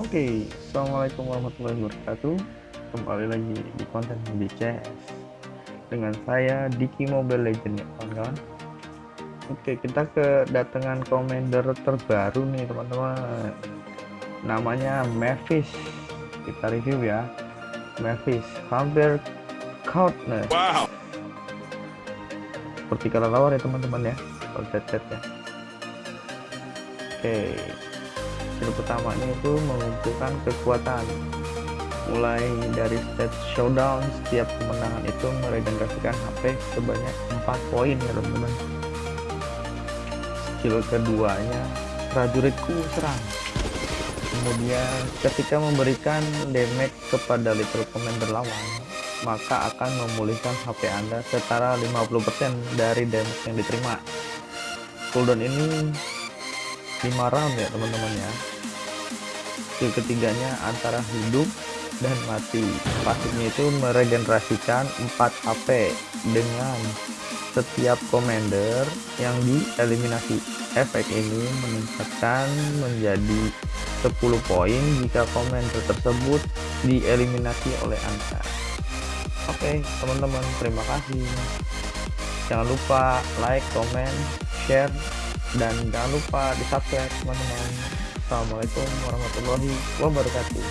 Oke, Assalamualaikum warahmatullahi wabarakatuh. Kembali lagi di konten di CS Dengan saya Diki Mobile Legend ya kawan-kawan. Oke, kita kedatangan commander terbaru nih teman-teman. Namanya Mavis. Kita review ya. Mavis Vampire Countless Wow. Seperti kata tawar ya teman-teman ya. Kalau ya. Oke skill pertamanya itu mengumpulkan kekuatan. Mulai dari stage showdown setiap kemenangan itu meregenerasikan HP sebanyak 4 poin ya teman-teman. Skill keduanya prajuritku serang. Kemudian ketika memberikan damage kepada little commander lawan maka akan memulihkan HP anda setara 50% dari damage yang diterima. Cooldown ini 5 round ya teman-teman ya skill ketiganya antara hidup dan mati. Pasifnya itu meregenerasikan 4 HP dengan setiap commander yang dieliminasi. Efek ini meningkatkan menjadi 10 poin jika commander tersebut dieliminasi oleh anda oke teman-teman terima kasih. Jangan lupa like comment share dan jangan lupa di subscribe teman-teman Assalamualaikum warahmatullahi wabarakatuh